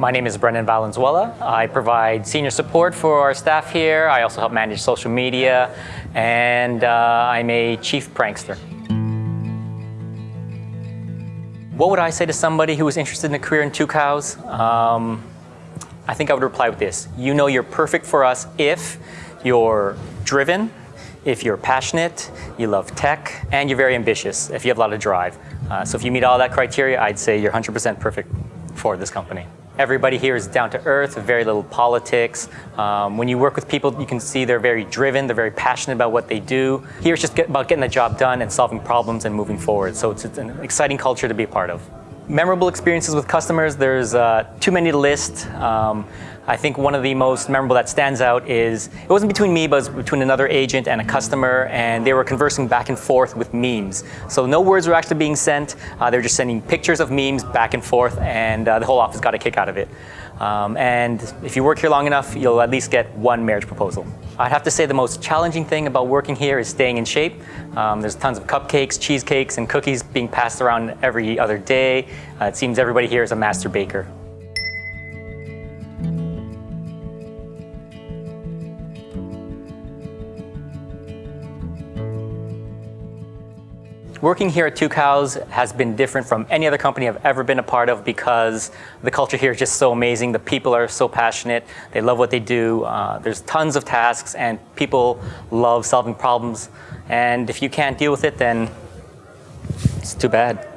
My name is Brendan Valenzuela. I provide senior support for our staff here. I also help manage social media, and uh, I'm a chief prankster. What would I say to somebody who was interested in a career in Tucows? Um, I think I would reply with this. You know you're perfect for us if you're driven, if you're passionate, you love tech, and you're very ambitious, if you have a lot of drive. Uh, so if you meet all that criteria, I'd say you're 100% perfect for this company. Everybody here is down to earth, very little politics. Um, when you work with people, you can see they're very driven, they're very passionate about what they do. Here it's just get, about getting the job done and solving problems and moving forward. So it's, it's an exciting culture to be a part of. Memorable experiences with customers, there's uh, too many to list. Um, I think one of the most memorable that stands out is, it wasn't between me, but it was between another agent and a customer, and they were conversing back and forth with memes. So no words were actually being sent, uh, they were just sending pictures of memes back and forth, and uh, the whole office got a kick out of it. Um, and if you work here long enough, you'll at least get one marriage proposal. I'd have to say the most challenging thing about working here is staying in shape. Um, there's tons of cupcakes, cheesecakes, and cookies being passed around every other day. Uh, it seems everybody here is a master baker. Working here at Tucows has been different from any other company I've ever been a part of because the culture here is just so amazing. The people are so passionate. They love what they do. Uh, there's tons of tasks and people love solving problems. And if you can't deal with it, then it's too bad.